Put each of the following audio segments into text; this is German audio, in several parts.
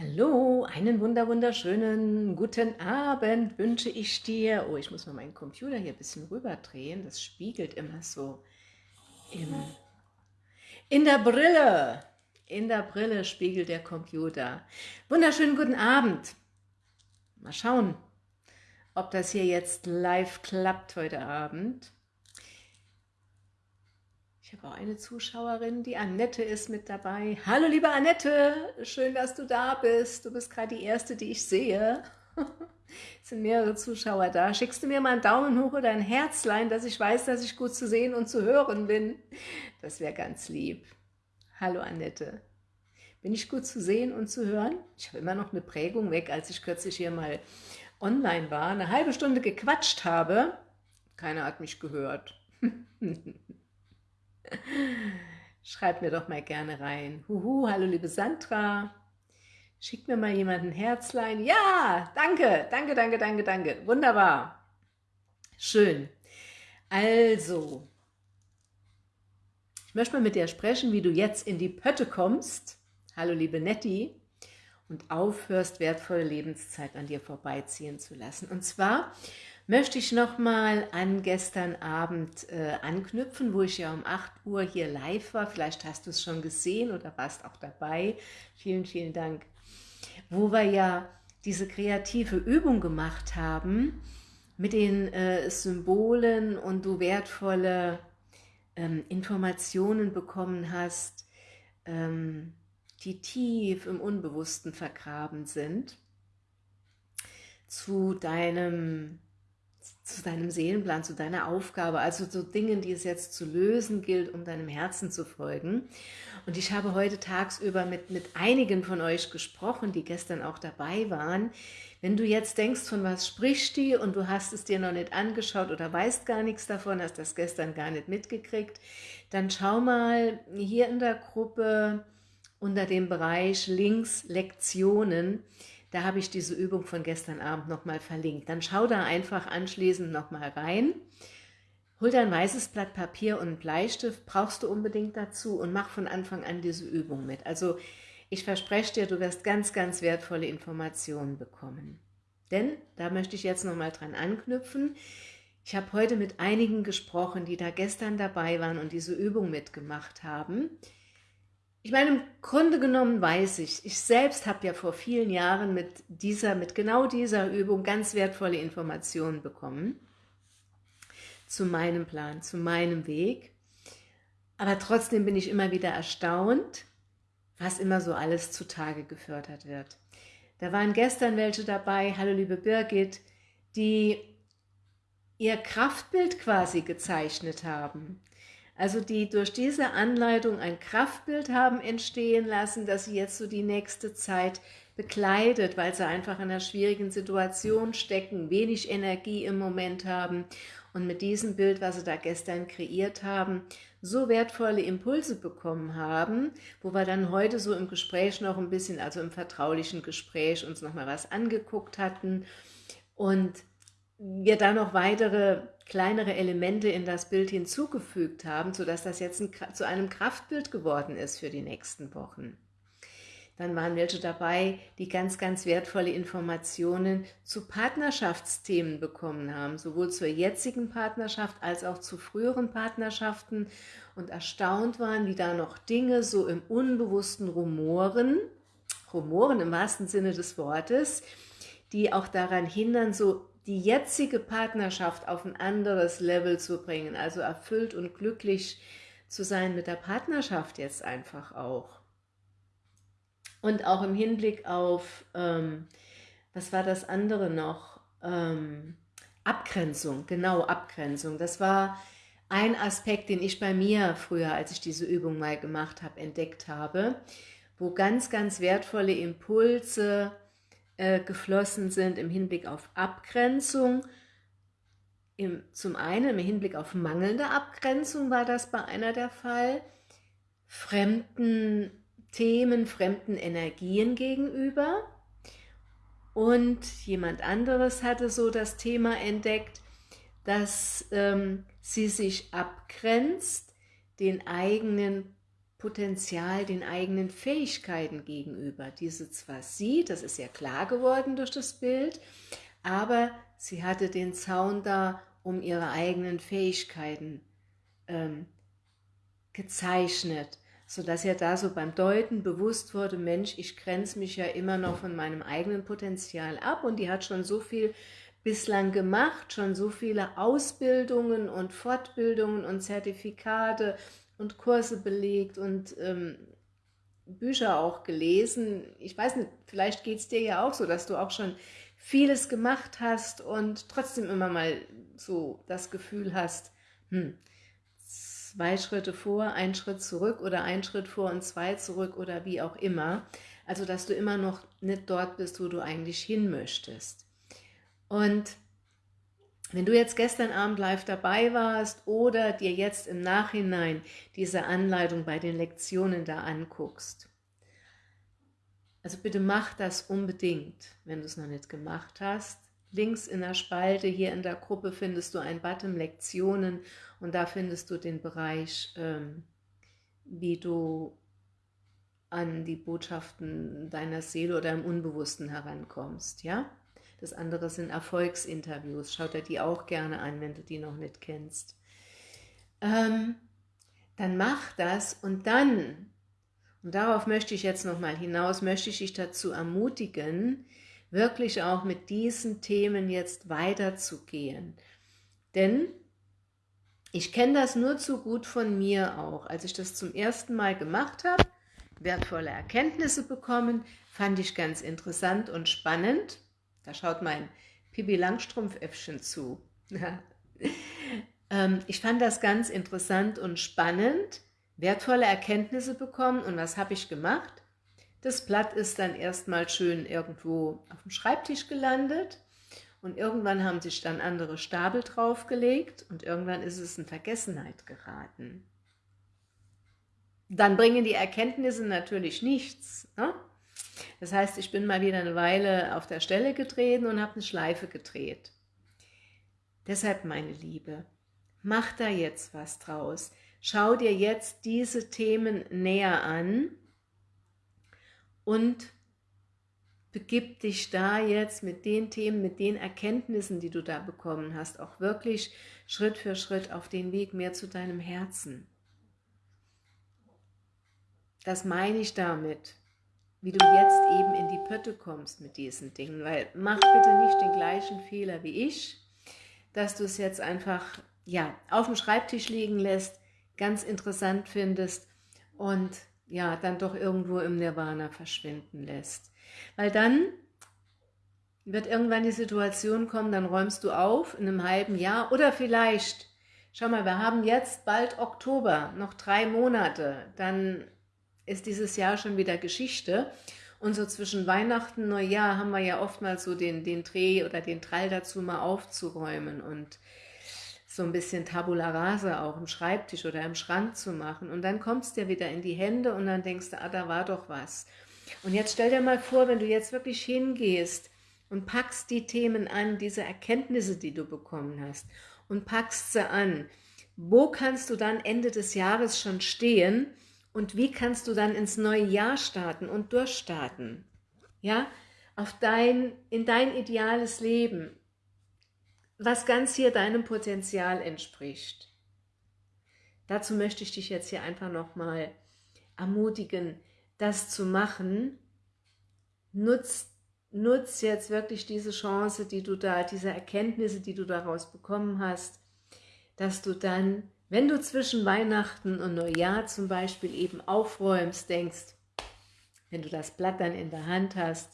Hallo, einen wunder wunderschönen guten Abend wünsche ich dir. Oh, ich muss mal meinen Computer hier ein bisschen rüberdrehen. Das spiegelt immer so im, in der Brille. In der Brille spiegelt der Computer. Wunderschönen guten Abend. Mal schauen, ob das hier jetzt live klappt heute Abend. Ich habe auch eine Zuschauerin, die Annette ist mit dabei. Hallo liebe Annette, schön, dass du da bist. Du bist gerade die Erste, die ich sehe. Es sind mehrere Zuschauer da. Schickst du mir mal einen Daumen hoch oder ein Herzlein, dass ich weiß, dass ich gut zu sehen und zu hören bin? Das wäre ganz lieb. Hallo Annette. Bin ich gut zu sehen und zu hören? Ich habe immer noch eine Prägung weg, als ich kürzlich hier mal online war, eine halbe Stunde gequatscht habe. Keiner hat mich gehört. Schreibt mir doch mal gerne rein. Huhu, hallo liebe Sandra. Schickt mir mal jemand ein Herzlein. Ja, danke, danke, danke, danke, danke. Wunderbar. Schön. Also, ich möchte mal mit dir sprechen, wie du jetzt in die Pötte kommst. Hallo liebe Netti. Und aufhörst, wertvolle Lebenszeit an dir vorbeiziehen zu lassen. Und zwar möchte ich nochmal an gestern Abend äh, anknüpfen, wo ich ja um 8 Uhr hier live war. Vielleicht hast du es schon gesehen oder warst auch dabei. Vielen, vielen Dank. Wo wir ja diese kreative Übung gemacht haben mit den äh, Symbolen und du wertvolle ähm, Informationen bekommen hast, ähm, die tief im Unbewussten vergraben sind, zu deinem zu deinem Seelenplan, zu deiner Aufgabe, also zu Dingen, die es jetzt zu lösen gilt, um deinem Herzen zu folgen. Und ich habe heute tagsüber mit, mit einigen von euch gesprochen, die gestern auch dabei waren. Wenn du jetzt denkst, von was spricht die und du hast es dir noch nicht angeschaut oder weißt gar nichts davon, hast das gestern gar nicht mitgekriegt, dann schau mal hier in der Gruppe unter dem Bereich links Lektionen, da habe ich diese Übung von gestern Abend nochmal verlinkt. Dann schau da einfach anschließend nochmal rein. Hol dir ein weißes Blatt Papier und einen Bleistift, brauchst du unbedingt dazu und mach von Anfang an diese Übung mit. Also ich verspreche dir, du wirst ganz, ganz wertvolle Informationen bekommen. Denn, da möchte ich jetzt nochmal dran anknüpfen, ich habe heute mit einigen gesprochen, die da gestern dabei waren und diese Übung mitgemacht haben. Ich meine, im Grunde genommen weiß ich, ich selbst habe ja vor vielen Jahren mit dieser, mit genau dieser Übung ganz wertvolle Informationen bekommen zu meinem Plan, zu meinem Weg. Aber trotzdem bin ich immer wieder erstaunt, was immer so alles zutage gefördert wird. Da waren gestern welche dabei, hallo liebe Birgit, die ihr Kraftbild quasi gezeichnet haben also die durch diese Anleitung ein Kraftbild haben entstehen lassen, dass sie jetzt so die nächste Zeit bekleidet, weil sie einfach in einer schwierigen Situation stecken, wenig Energie im Moment haben und mit diesem Bild, was sie da gestern kreiert haben, so wertvolle Impulse bekommen haben, wo wir dann heute so im Gespräch noch ein bisschen, also im vertraulichen Gespräch uns nochmal was angeguckt hatten. Und wir da noch weitere kleinere Elemente in das Bild hinzugefügt haben, sodass das jetzt ein, zu einem Kraftbild geworden ist für die nächsten Wochen. Dann waren welche dabei, die ganz, ganz wertvolle Informationen zu Partnerschaftsthemen bekommen haben, sowohl zur jetzigen Partnerschaft als auch zu früheren Partnerschaften und erstaunt waren, wie da noch Dinge so im Unbewussten rumoren, rumoren im wahrsten Sinne des Wortes, die auch daran hindern, so die jetzige Partnerschaft auf ein anderes Level zu bringen, also erfüllt und glücklich zu sein mit der Partnerschaft jetzt einfach auch. Und auch im Hinblick auf, ähm, was war das andere noch? Ähm, Abgrenzung, genau, Abgrenzung. Das war ein Aspekt, den ich bei mir früher, als ich diese Übung mal gemacht habe, entdeckt habe, wo ganz, ganz wertvolle Impulse äh, geflossen sind im Hinblick auf Abgrenzung. Im, zum einen im Hinblick auf mangelnde Abgrenzung war das bei einer der Fall, fremden Themen, fremden Energien gegenüber. Und jemand anderes hatte so das Thema entdeckt, dass ähm, sie sich abgrenzt den eigenen Potenzial den eigenen Fähigkeiten gegenüber, die sie zwar sieht, das ist ja klar geworden durch das Bild, aber sie hatte den Zaun da, um ihre eigenen Fähigkeiten ähm, gezeichnet, sodass er da so beim Deuten bewusst wurde, Mensch, ich grenze mich ja immer noch von meinem eigenen Potenzial ab. Und die hat schon so viel bislang gemacht, schon so viele Ausbildungen und Fortbildungen und Zertifikate und Kurse belegt und ähm, Bücher auch gelesen. Ich weiß nicht, vielleicht geht es dir ja auch so, dass du auch schon vieles gemacht hast und trotzdem immer mal so das Gefühl hast, hm, zwei Schritte vor, ein Schritt zurück oder ein Schritt vor und zwei zurück oder wie auch immer. Also, dass du immer noch nicht dort bist, wo du eigentlich hin möchtest. Und wenn du jetzt gestern Abend live dabei warst oder dir jetzt im Nachhinein diese Anleitung bei den Lektionen da anguckst, also bitte mach das unbedingt, wenn du es noch nicht gemacht hast. Links in der Spalte hier in der Gruppe findest du ein Button Lektionen und da findest du den Bereich, ähm, wie du an die Botschaften deiner Seele oder im Unbewussten herankommst, ja? Das andere sind Erfolgsinterviews. Schaut dir die auch gerne an, wenn du die noch nicht kennst. Ähm, dann mach das und dann, und darauf möchte ich jetzt nochmal hinaus, möchte ich dich dazu ermutigen, wirklich auch mit diesen Themen jetzt weiterzugehen. Denn ich kenne das nur zu gut von mir auch. Als ich das zum ersten Mal gemacht habe, wertvolle Erkenntnisse bekommen, fand ich ganz interessant und spannend. Da schaut mein Pibi Langstrumpf-Äffchen zu. ähm, ich fand das ganz interessant und spannend, wertvolle Erkenntnisse bekommen. Und was habe ich gemacht? Das Blatt ist dann erstmal schön irgendwo auf dem Schreibtisch gelandet und irgendwann haben sich dann andere Stapel draufgelegt und irgendwann ist es in Vergessenheit geraten. Dann bringen die Erkenntnisse natürlich nichts. Ne? Das heißt, ich bin mal wieder eine Weile auf der Stelle getreten und habe eine Schleife gedreht. Deshalb, meine Liebe, mach da jetzt was draus. Schau dir jetzt diese Themen näher an und begib dich da jetzt mit den Themen, mit den Erkenntnissen, die du da bekommen hast, auch wirklich Schritt für Schritt auf den Weg mehr zu deinem Herzen. Das meine ich damit wie du jetzt eben in die Pötte kommst mit diesen Dingen, weil mach bitte nicht den gleichen Fehler wie ich, dass du es jetzt einfach ja, auf dem Schreibtisch liegen lässt, ganz interessant findest und ja, dann doch irgendwo im Nirvana verschwinden lässt. Weil dann wird irgendwann die Situation kommen, dann räumst du auf in einem halben Jahr oder vielleicht, schau mal, wir haben jetzt bald Oktober, noch drei Monate, dann ist dieses Jahr schon wieder Geschichte. Und so zwischen Weihnachten und Neujahr haben wir ja oftmals so den, den Dreh oder den Trall dazu mal aufzuräumen und so ein bisschen Tabula Rasa auch im Schreibtisch oder im Schrank zu machen. Und dann kommst du ja wieder in die Hände und dann denkst du, ah, da war doch was. Und jetzt stell dir mal vor, wenn du jetzt wirklich hingehst und packst die Themen an, diese Erkenntnisse, die du bekommen hast, und packst sie an, wo kannst du dann Ende des Jahres schon stehen und wie kannst du dann ins neue Jahr starten und durchstarten? Ja, auf dein, in dein ideales Leben, was ganz hier deinem Potenzial entspricht. Dazu möchte ich dich jetzt hier einfach nochmal ermutigen, das zu machen. Nutz, nutz jetzt wirklich diese Chance, die du da, diese Erkenntnisse, die du daraus bekommen hast, dass du dann wenn du zwischen Weihnachten und Neujahr zum Beispiel eben aufräumst, denkst, wenn du das Blatt dann in der Hand hast,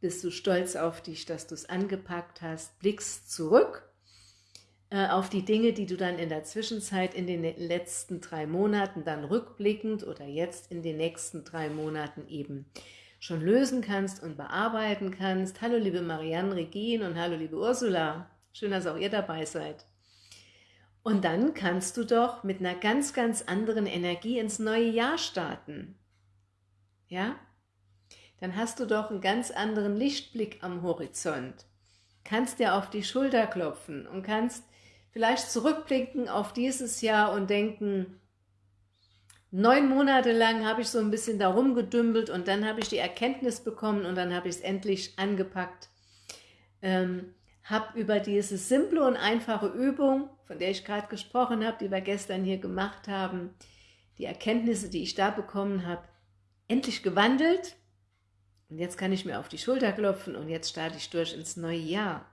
bist du stolz auf dich, dass du es angepackt hast, blickst zurück äh, auf die Dinge, die du dann in der Zwischenzeit in den letzten drei Monaten dann rückblickend oder jetzt in den nächsten drei Monaten eben schon lösen kannst und bearbeiten kannst. Hallo liebe Marianne Regine und hallo liebe Ursula. Schön, dass auch ihr dabei seid. Und dann kannst du doch mit einer ganz, ganz anderen Energie ins neue Jahr starten. Ja? Dann hast du doch einen ganz anderen Lichtblick am Horizont. Kannst dir auf die Schulter klopfen und kannst vielleicht zurückblicken auf dieses Jahr und denken, neun Monate lang habe ich so ein bisschen darum gedümpelt und dann habe ich die Erkenntnis bekommen und dann habe ich es endlich angepackt. Ähm, habe über diese simple und einfache Übung, von der ich gerade gesprochen habe, die wir gestern hier gemacht haben, die Erkenntnisse, die ich da bekommen habe, endlich gewandelt. Und jetzt kann ich mir auf die Schulter klopfen und jetzt starte ich durch ins neue Jahr.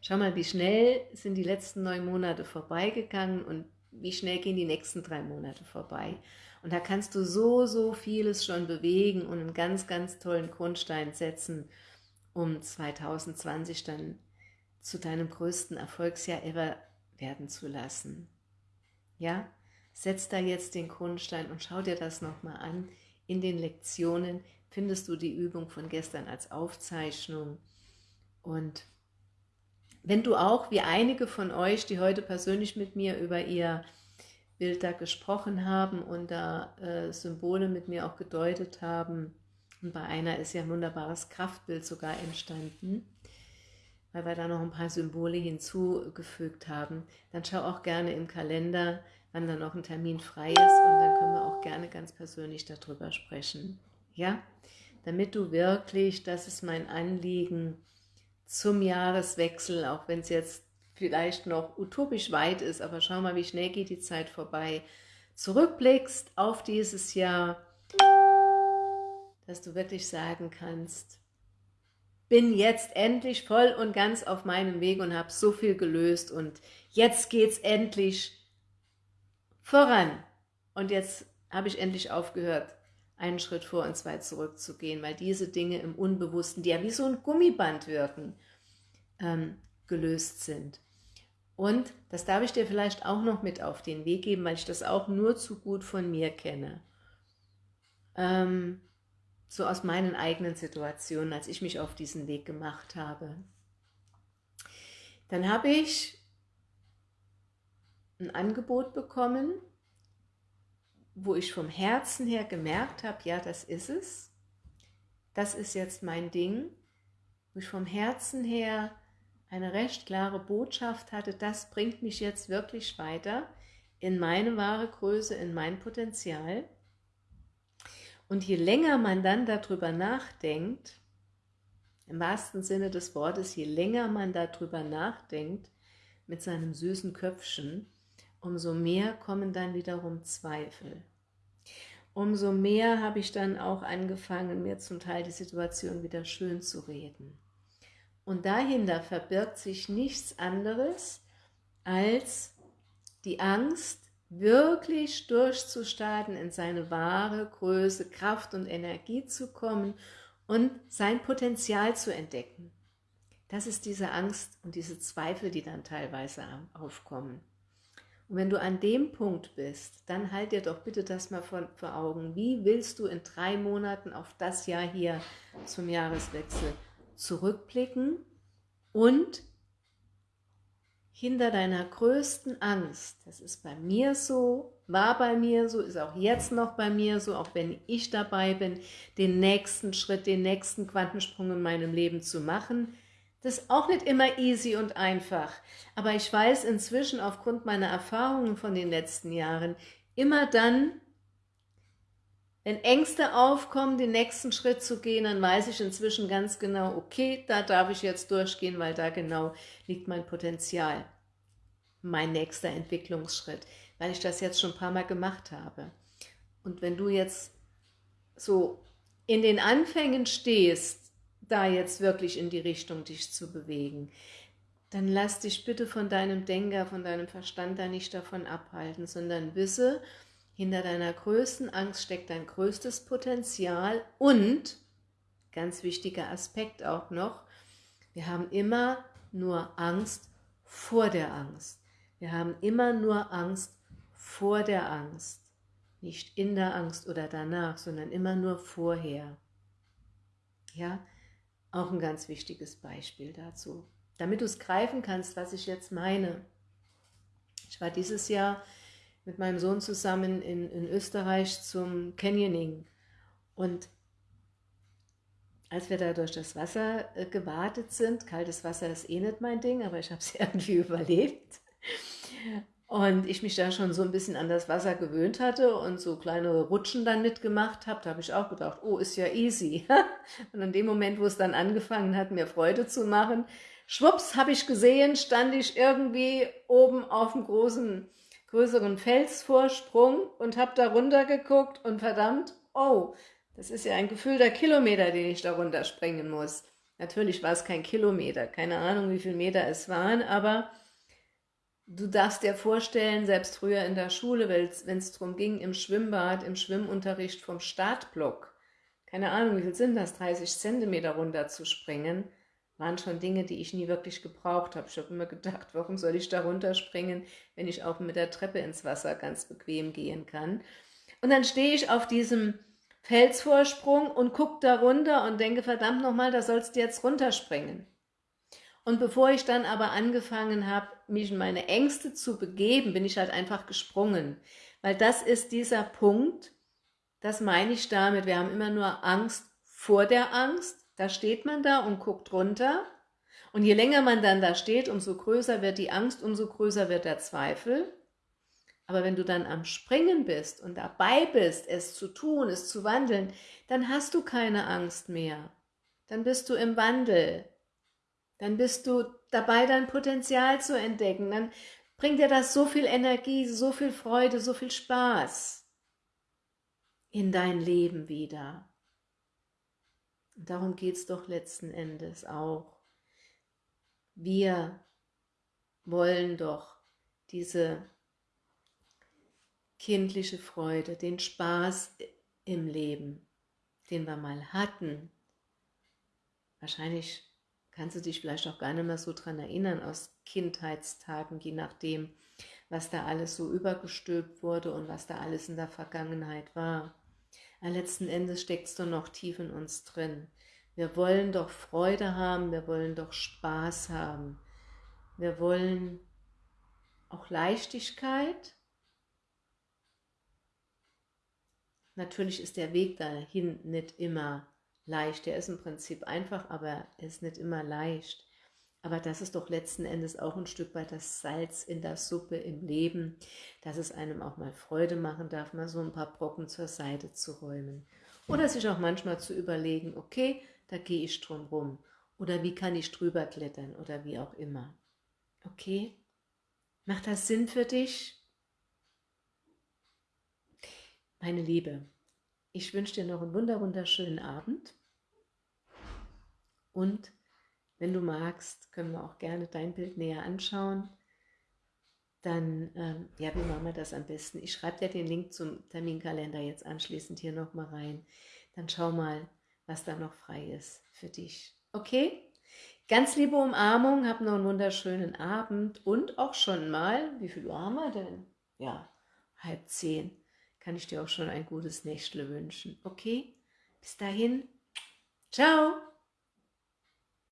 Schau mal, wie schnell sind die letzten neun Monate vorbeigegangen und wie schnell gehen die nächsten drei Monate vorbei. Und da kannst du so, so vieles schon bewegen und einen ganz, ganz tollen Grundstein setzen, um 2020 dann zu deinem größten Erfolgsjahr ever werden zu lassen. Ja, setz da jetzt den Grundstein und schau dir das nochmal an. In den Lektionen findest du die Übung von gestern als Aufzeichnung und wenn du auch, wie einige von euch, die heute persönlich mit mir über ihr Bild da gesprochen haben und da äh, Symbole mit mir auch gedeutet haben, und bei einer ist ja ein wunderbares Kraftbild sogar entstanden, weil wir da noch ein paar Symbole hinzugefügt haben, dann schau auch gerne im Kalender, wann da noch ein Termin frei ist. Und dann können wir auch gerne ganz persönlich darüber sprechen. Ja, damit du wirklich, das ist mein Anliegen, zum Jahreswechsel, auch wenn es jetzt vielleicht noch utopisch weit ist, aber schau mal, wie schnell geht die Zeit vorbei, zurückblickst auf dieses Jahr, dass du wirklich sagen kannst, bin jetzt endlich voll und ganz auf meinem Weg und habe so viel gelöst und jetzt geht es endlich voran. Und jetzt habe ich endlich aufgehört, einen Schritt vor und zwei zurück zu gehen, weil diese Dinge im Unbewussten, die ja wie so ein Gummiband wirken, ähm, gelöst sind. Und das darf ich dir vielleicht auch noch mit auf den Weg geben, weil ich das auch nur zu gut von mir kenne. Ähm, so aus meinen eigenen Situationen, als ich mich auf diesen Weg gemacht habe. Dann habe ich ein Angebot bekommen wo ich vom Herzen her gemerkt habe, ja, das ist es, das ist jetzt mein Ding, wo ich vom Herzen her eine recht klare Botschaft hatte, das bringt mich jetzt wirklich weiter in meine wahre Größe, in mein Potenzial. Und je länger man dann darüber nachdenkt, im wahrsten Sinne des Wortes, je länger man darüber nachdenkt, mit seinem süßen Köpfchen, umso mehr kommen dann wiederum Zweifel. Umso mehr habe ich dann auch angefangen, mir zum Teil die Situation wieder schön zu reden. Und dahinter verbirgt sich nichts anderes als die Angst, wirklich durchzustarten, in seine wahre Größe, Kraft und Energie zu kommen und sein Potenzial zu entdecken. Das ist diese Angst und diese Zweifel, die dann teilweise aufkommen. Und wenn du an dem Punkt bist, dann halt dir doch bitte das mal vor, vor Augen. Wie willst du in drei Monaten auf das Jahr hier zum Jahreswechsel zurückblicken und hinter deiner größten Angst, das ist bei mir so, war bei mir so, ist auch jetzt noch bei mir so, auch wenn ich dabei bin, den nächsten Schritt, den nächsten Quantensprung in meinem Leben zu machen, das ist auch nicht immer easy und einfach, aber ich weiß inzwischen aufgrund meiner Erfahrungen von den letzten Jahren, immer dann, wenn Ängste aufkommen, den nächsten Schritt zu gehen, dann weiß ich inzwischen ganz genau, okay, da darf ich jetzt durchgehen, weil da genau liegt mein Potenzial, mein nächster Entwicklungsschritt, weil ich das jetzt schon ein paar Mal gemacht habe. Und wenn du jetzt so in den Anfängen stehst, da jetzt wirklich in die Richtung dich zu bewegen, dann lass dich bitte von deinem Denker, von deinem Verstand da nicht davon abhalten, sondern wisse, hinter deiner größten Angst steckt dein größtes Potenzial und, ganz wichtiger Aspekt auch noch, wir haben immer nur Angst vor der Angst. Wir haben immer nur Angst vor der Angst. Nicht in der Angst oder danach, sondern immer nur vorher. Ja, auch ein ganz wichtiges Beispiel dazu. Damit du es greifen kannst, was ich jetzt meine. Ich war dieses Jahr mit meinem Sohn zusammen in, in Österreich zum Canyoning und als wir da durch das Wasser äh, gewartet sind, kaltes Wasser ist eh nicht mein Ding, aber ich habe es irgendwie überlebt. Und ich mich da schon so ein bisschen an das Wasser gewöhnt hatte und so kleine Rutschen dann mitgemacht habe, da habe ich auch gedacht, oh, ist ja easy. und in dem Moment, wo es dann angefangen hat, mir Freude zu machen, schwupps, habe ich gesehen, stand ich irgendwie oben auf einem großen, größeren Felsvorsprung und habe da runter geguckt und verdammt, oh, das ist ja ein gefühlter Kilometer, den ich da runterspringen muss. Natürlich war es kein Kilometer, keine Ahnung, wie viele Meter es waren, aber Du darfst dir vorstellen, selbst früher in der Schule, wenn es darum ging, im Schwimmbad, im Schwimmunterricht vom Startblock, keine Ahnung, wie viel sind das, 30 Zentimeter runter zu springen, waren schon Dinge, die ich nie wirklich gebraucht habe. Ich habe immer gedacht, warum soll ich da runterspringen, wenn ich auch mit der Treppe ins Wasser ganz bequem gehen kann. Und dann stehe ich auf diesem Felsvorsprung und gucke da runter und denke, verdammt nochmal, da sollst du jetzt runterspringen. Und bevor ich dann aber angefangen habe, mich in meine Ängste zu begeben, bin ich halt einfach gesprungen. Weil das ist dieser Punkt, das meine ich damit, wir haben immer nur Angst vor der Angst, da steht man da und guckt runter. Und je länger man dann da steht, umso größer wird die Angst, umso größer wird der Zweifel. Aber wenn du dann am Springen bist und dabei bist, es zu tun, es zu wandeln, dann hast du keine Angst mehr. Dann bist du im Wandel. Dann bist du dabei, dein Potenzial zu entdecken. Dann bringt dir das so viel Energie, so viel Freude, so viel Spaß in dein Leben wieder. Darum geht es doch letzten Endes auch. Wir wollen doch diese kindliche Freude, den Spaß im Leben, den wir mal hatten. Wahrscheinlich kannst du dich vielleicht auch gar nicht mehr so dran erinnern aus Kindheitstagen, je nachdem, was da alles so übergestülpt wurde und was da alles in der Vergangenheit war. Letzten Endes steckt es doch noch tief in uns drin. Wir wollen doch Freude haben, wir wollen doch Spaß haben. Wir wollen auch Leichtigkeit. Natürlich ist der Weg dahin nicht immer leicht. Der ist im Prinzip einfach, aber er ist nicht immer leicht. Aber das ist doch letzten Endes auch ein Stück weit das Salz in der Suppe im Leben, dass es einem auch mal Freude machen darf, mal so ein paar Brocken zur Seite zu räumen. Oder sich auch manchmal zu überlegen, okay, da gehe ich drum rum. Oder wie kann ich drüber klettern oder wie auch immer. Okay? Macht das Sinn für dich? Meine Liebe, ich wünsche dir noch einen wunderschönen Abend und wenn du magst, können wir auch gerne dein Bild näher anschauen. Dann, ähm, ja, wie machen wir das am besten? Ich schreibe dir den Link zum Terminkalender jetzt anschließend hier nochmal rein. Dann schau mal, was da noch frei ist für dich. Okay? Ganz liebe Umarmung, hab noch einen wunderschönen Abend und auch schon mal, wie viel Uhr haben wir denn? Ja, halb zehn kann ich dir auch schon ein gutes Nächtle wünschen. Okay? Bis dahin. Ciao!